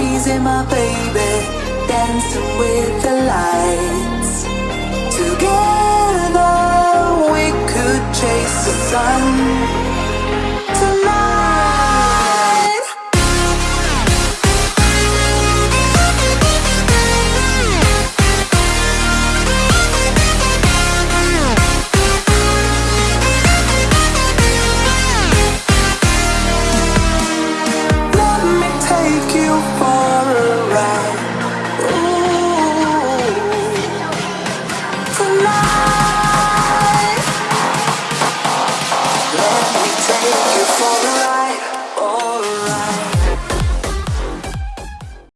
crazy, my baby, dancing with the lights. Together we could chase the sun. tonight